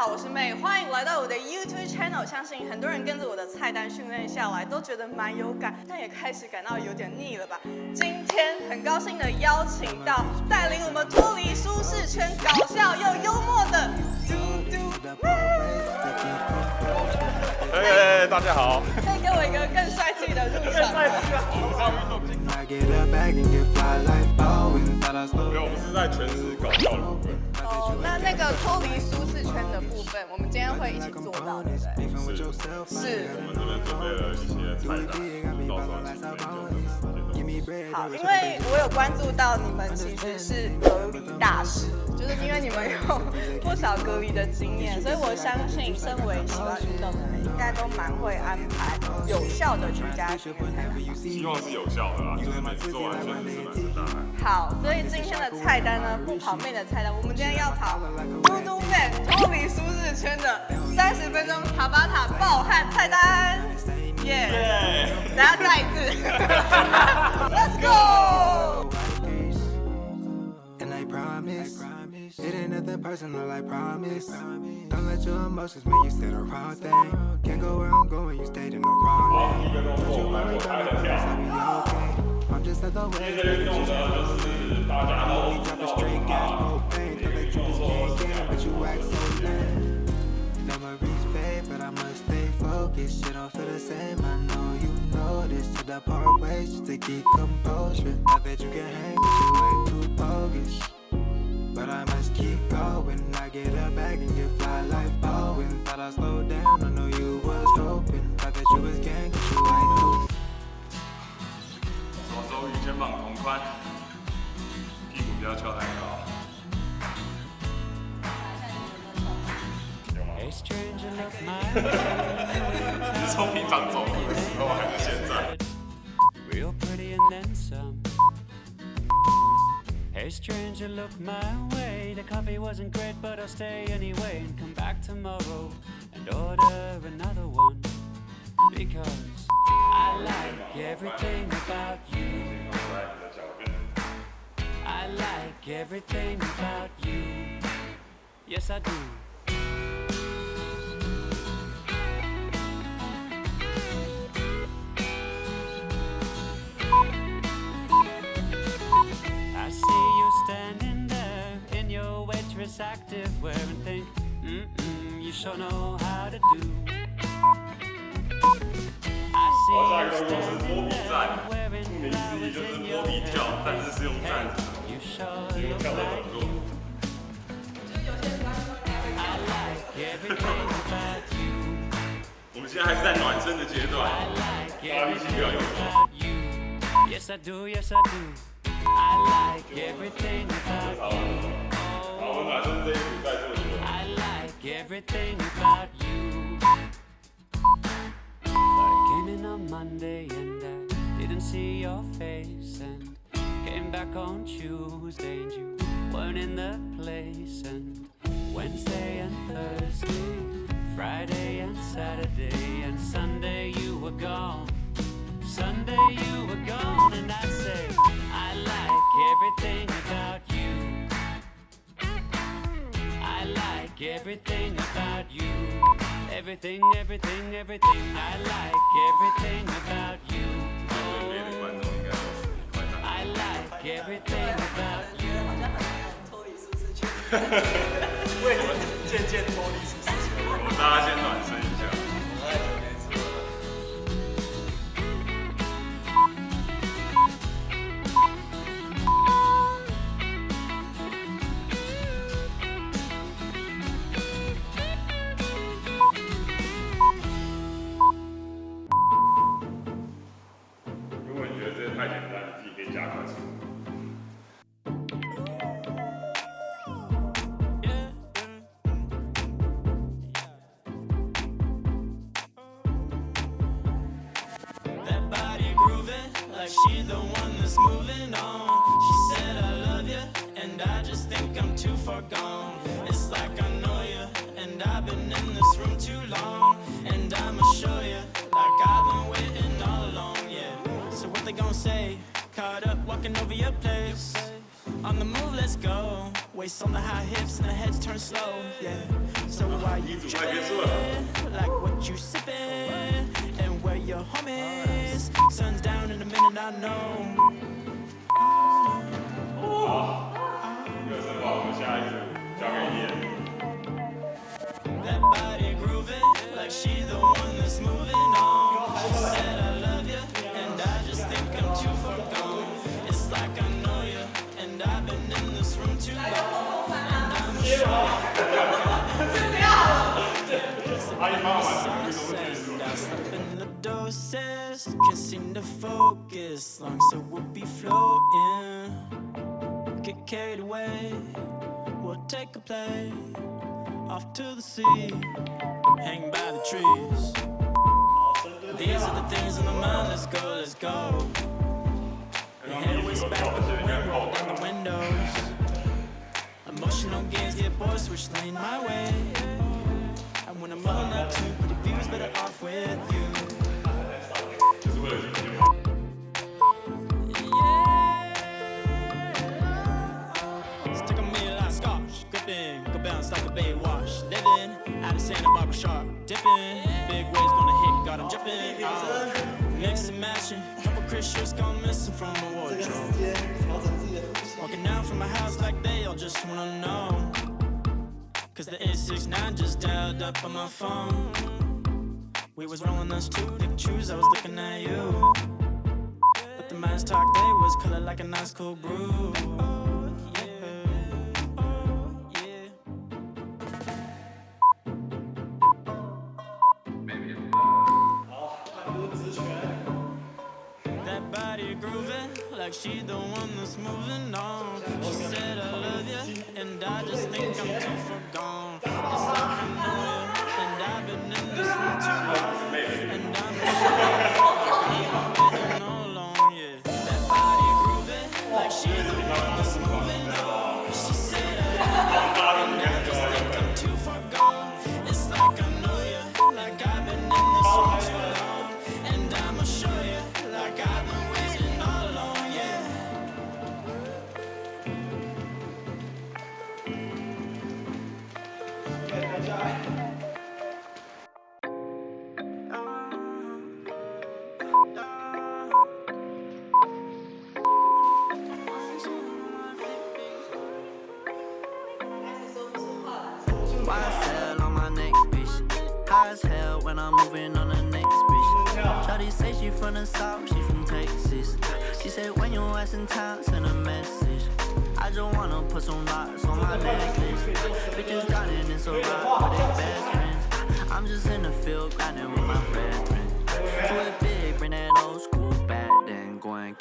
好，我是妹，欢迎来到我的 YouTube channel。相信很多人跟着我的菜单训练下来，都觉得蛮有感，但也开始感到有点腻了吧？今天很高兴的邀请到带领我们脱离舒适圈、搞笑又幽默的嘟嘟妹。哎，大家好。可以给我一个更帅气的入场吗？没有，我们是在全是搞笑的部分。哦，那那个脱离舒适圈的部分，我们今天会一起做到，对不对？是，是。我们这边准备了一些菜单，到时候请妹就好，因为我有关注到你们其实是隔离大师，就是因为你们有不少隔离的经验，所以我相信身为喜欢运动的人，应该都蛮会安排有效的居家训练才好。希望是有效的啦，就是每次做完全是满身大汗。好，所以今天的菜单呢，不跑妹的菜单，我们今天要跑嘟嘟妹脱离舒适圈的三十分钟塔巴塔暴汗菜单，耶！大家再一次 go! And I promise, it ain't nothing personal, I promise. Don't let your emotions make you stay the wrong thing. Can't go where I'm going, you stayed in the wrong lane. Don't you worry about it, I'll be okay. I'm just way I'm only. Don't let you just can't get, but you act so lame. Memories fade, but I must stay focused. Shit don't feel the same, I know you know this To the part ways just to keep composure I bet you can hang, but you way too bogus But I must keep going I get a bag and get fly like Bowen Thought I slowed down, I know you was hoping Thought that you was gang, but you ain't too 手肘与肩膀同宽，屁股不要翘太高。有吗？ A stranger looked my way. 你是从平常走路的时候还是现在？ A stranger, look my way. The coffee wasn't great, but I'll stay anyway And come back tomorrow and order another one Because I like everything about you. I like everything about you. Yes I do. active wear and think Mm-mm, you sure know 我们现在还是在暖身的阶段，大家力气不要用错。好，我们暖身这一组再做一个。 I like everything about you. But I came in on Monday and I didn't see your face and came back on Tuesday and you weren't in the place and Wednesday and Thursday, Friday and Saturday and Sunday you were gone. Sunday you were gone and I say I like everything about you. like everything about you. Everything, everything, everything. I like everything about you. 这边的观众应该都是快打。 I like everything about you. 好像很难脱离舒适圈。为你们渐渐脱离舒适圈。我们大家先 what you sippin', and where your home is. Sun's down in a minute, I know. Oh. That body grooving, like she the one that's moving on. She said I love you, and I just think I'm too far gone. It's like I know you, and I've been in this room too long, and I'm sure. Can't seem to focus Long so we'll be floating Get carried away We'll take a Off to the sea by the trees These are the things in my mind Let's go, let's go The head was back in the wind Roll down the windows Emotional games get boys Switch lane my way when I'm on that too. But the view's better up on my phone. We was rolling us two pictures, I was looking at you. But the man's talk, they was color like a nice cool brew.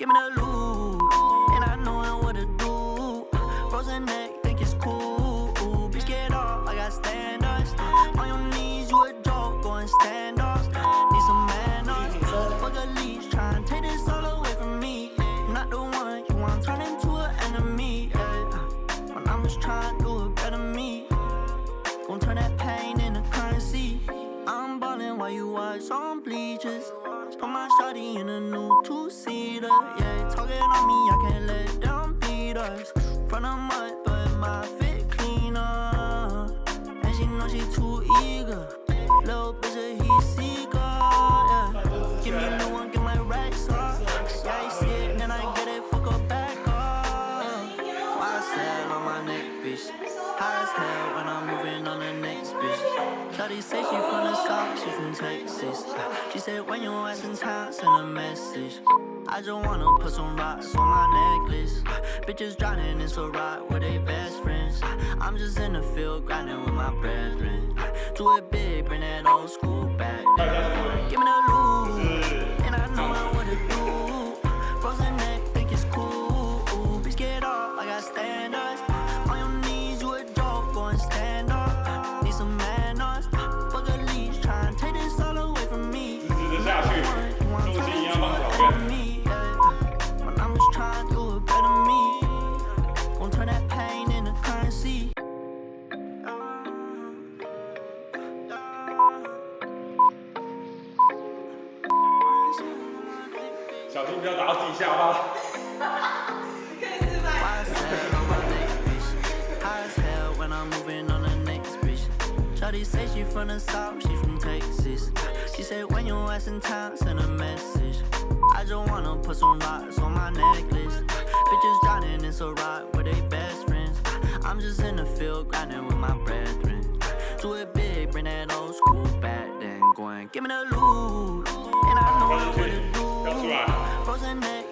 criminal I'm it when you asking time, send a message. I just wanna put some rocks on my necklace. Bitches drowning in so rock with they best friends. I'm just in the field grinding with my brethren. Do it big, bring that old school back. Give me the 下吧。Shawty say she from the south, she from Texas She said when you ass in town, send a message. I just wanna put some rocks on my necklace. Bitches drowning in so rock with they best friends. I'm just in the field grinding with my brethren Do it big, bring that old school back then Going, give me the loot And I know what to do Frozen neck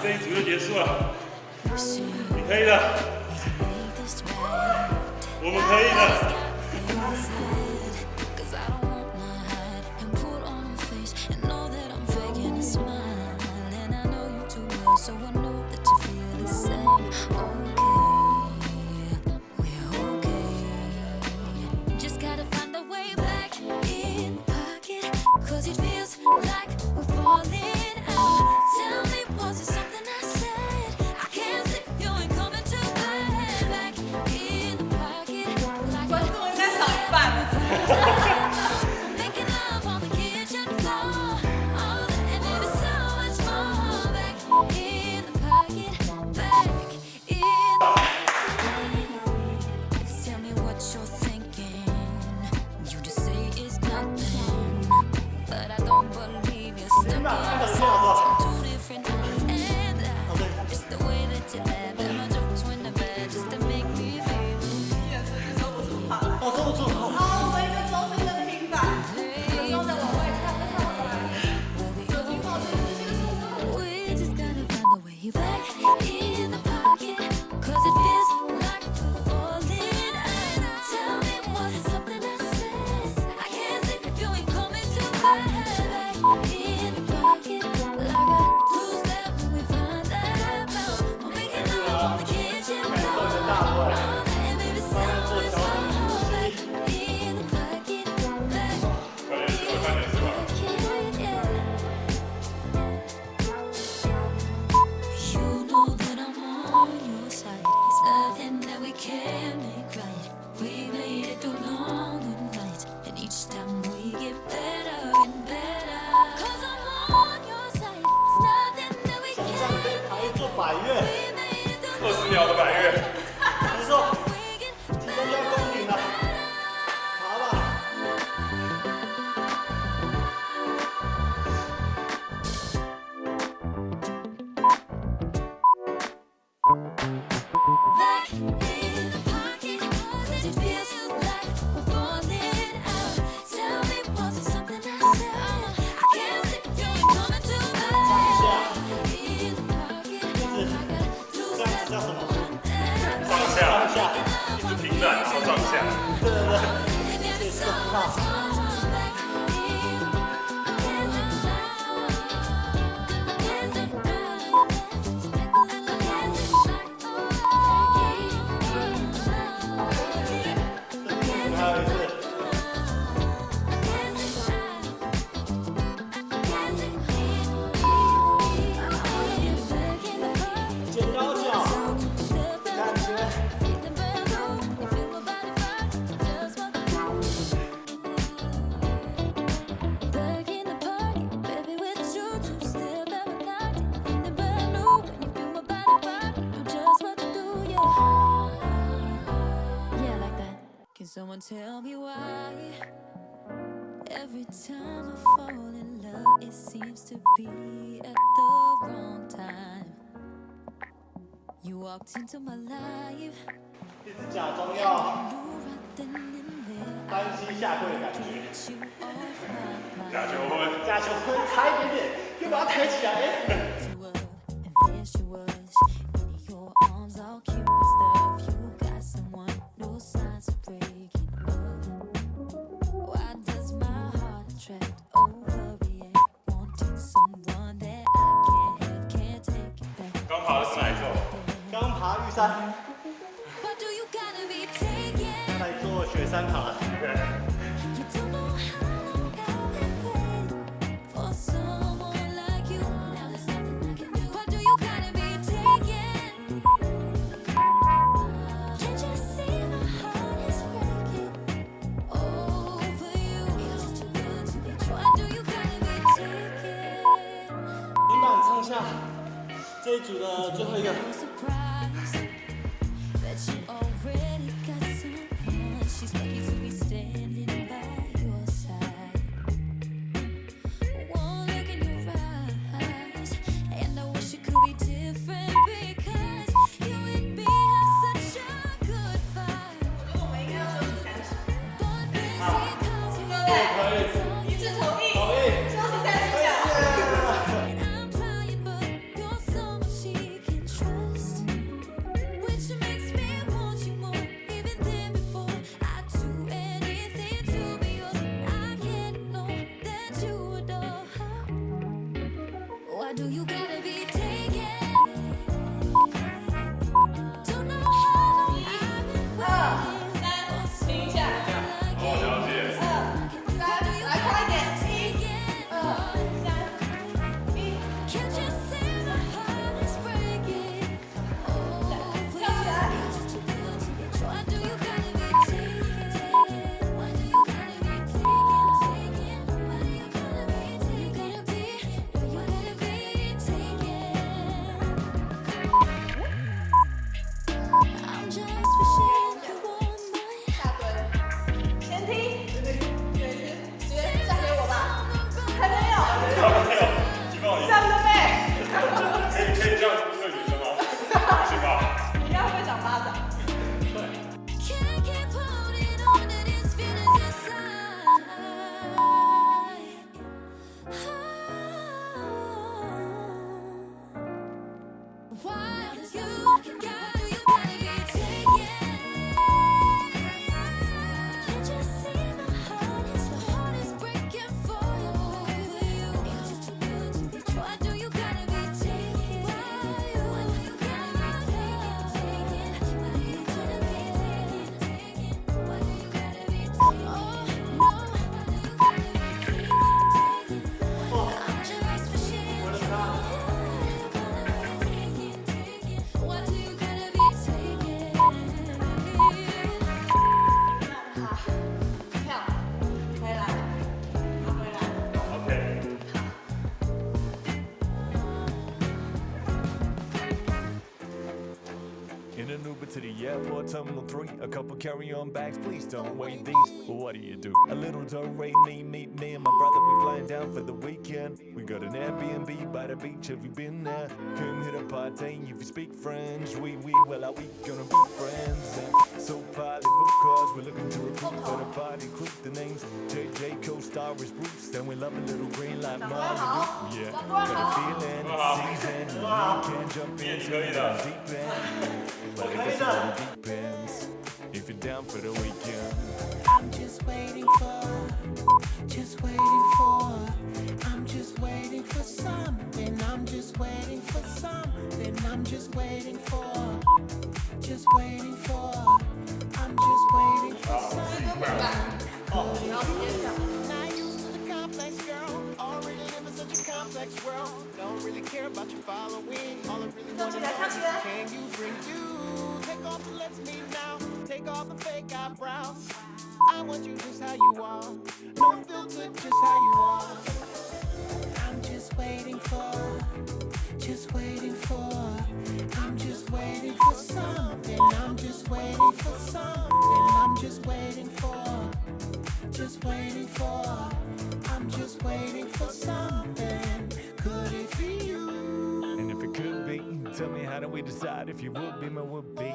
这一组就结束了。你可以的。我们可以的。on your side. It's nothing that we can't make right We made it through long and nights And each time we get better 一直假装要单膝下跪的感觉，假求婚，假求婚，差一点点，又把它抬起来。three A couple carry-on bags, please don't weigh these. What do you do? A little do, me, me, meet me and my brother We flying down for the weekend. We got an Airbnb by the beach, have you been there? Come hit a party if you speak French We, we, well are we gonna be friends? And so partly because we're looking to recruit for the party. Quick the names, JJ co-star is Bruce And we love a little green like Molly Yeah, got a feeling, season You can jump into the deep end. Deep end you're down for the weekend. I'm just waiting for, just waiting for, I'm just waiting for something, I'm just waiting for something, I'm just waiting for, just waiting for, I'm just waiting for something. Oh, world. Don't really care about your following. All I really want to know is can you bring you? Take off and let's now. Off the fake eyebrows. I want you just how you are. No filter, just how you are. I'm just waiting for, just waiting for. I'm just waiting for something. I'm just waiting for something. I'm just waiting for, just waiting for. I'm just waiting for something. Could it be you? And if it could be, tell me how do we decide if you would be my would be?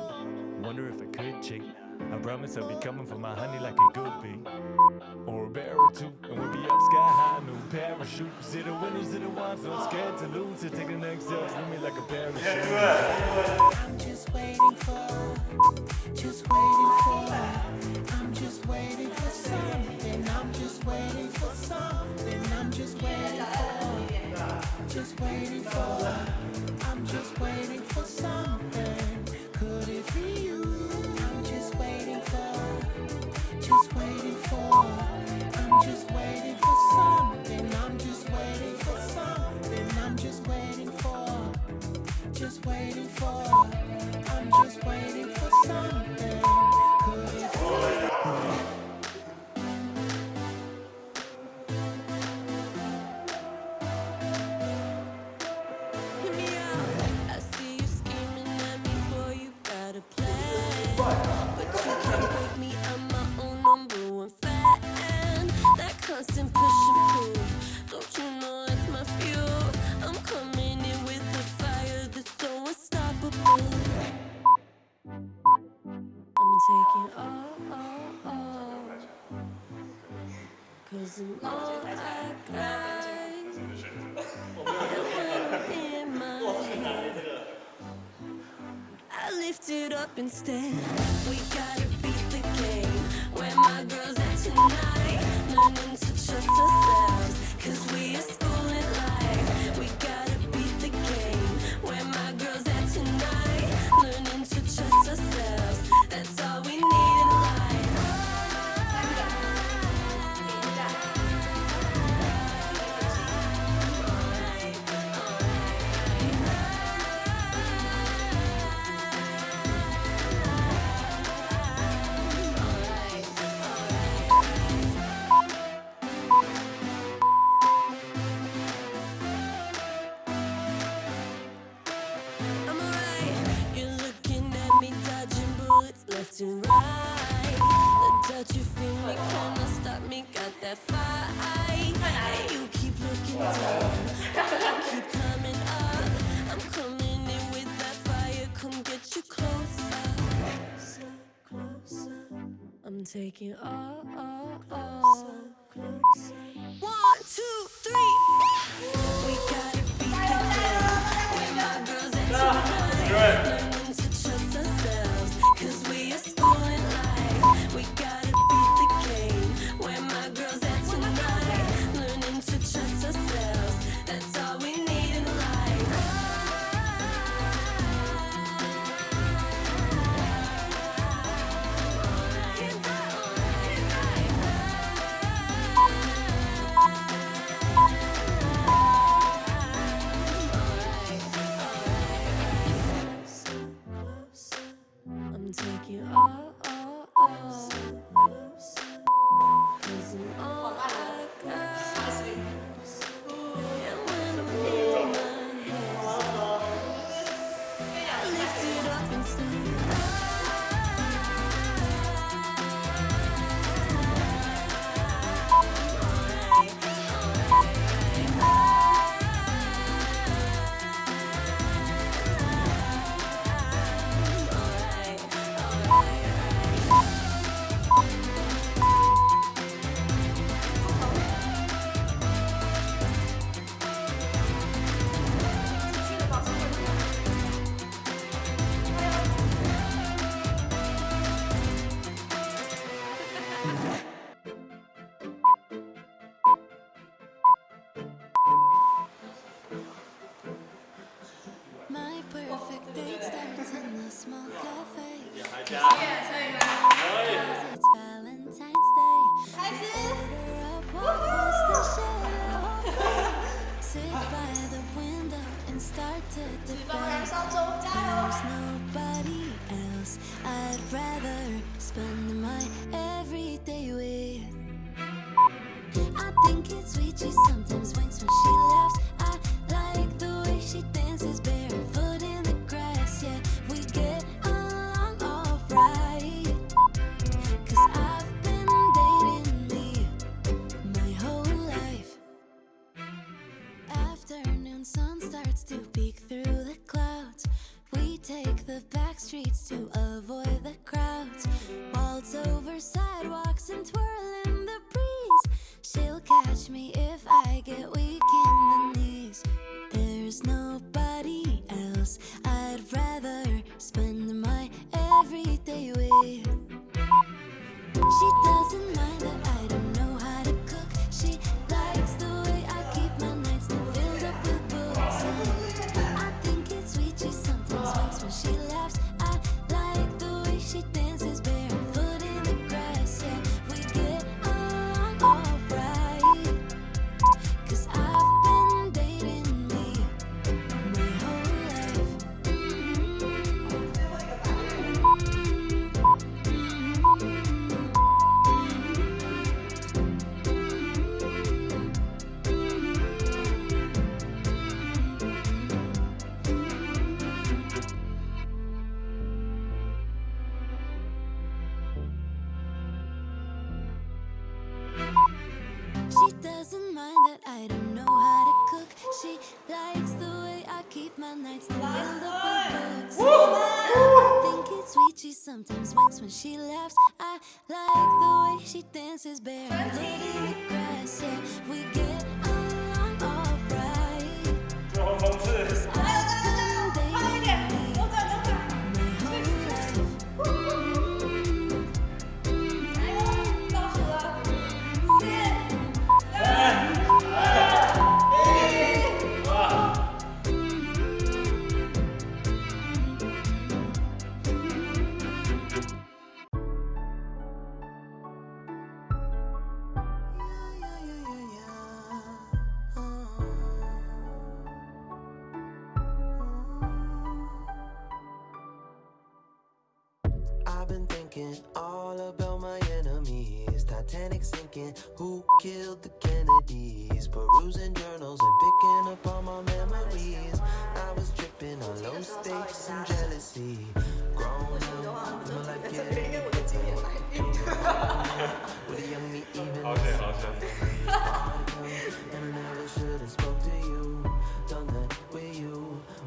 Wonder if I could cheat. I promise I'll be coming for my honey like a good bee. Or a bear or two, and we'll be up sky high, no parachute. See the winners, see the ones not scared to lose. So take the next step with me like a parachute. I'm just waiting for, just waiting all, all, all. Cause I'm all I got. In my head. I lift it up instead. We gotta beat the game. Where my girls at tonight? Learning to trust ourselves. Cause we are taking ah, ah, ah. all, all, all. Closer. One, Lady regrets, yeah, we get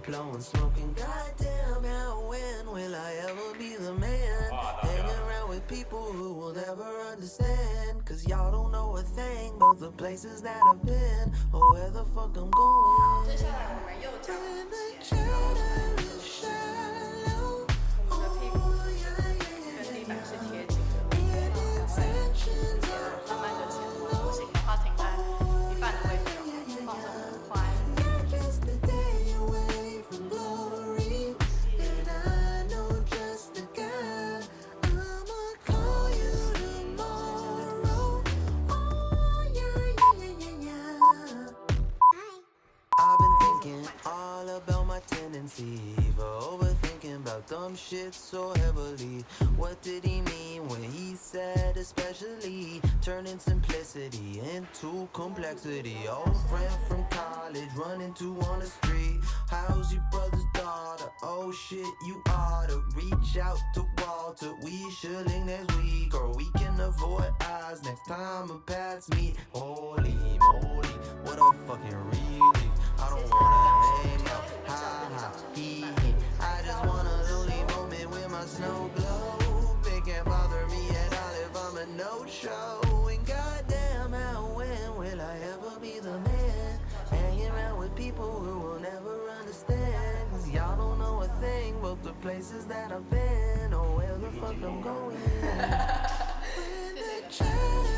blowing smoke and goddamn how when will I ever be the man oh, hanging around with people who will never understand cause y'all don't know a thing about the places that I've been or where the fuck I'm going Too complexity. Old friend from college running to on the street. How's your brother's daughter? Oh shit, you oughta reach out to Walter. We should link next week, or we can avoid eyes next time a paths meet. Holy moly, what a fucking relief. I don't wanna hang out. Ha ha, hee hee. I just want a lonely moment with my snow glow. places that I've been, or where the fuck I'm going.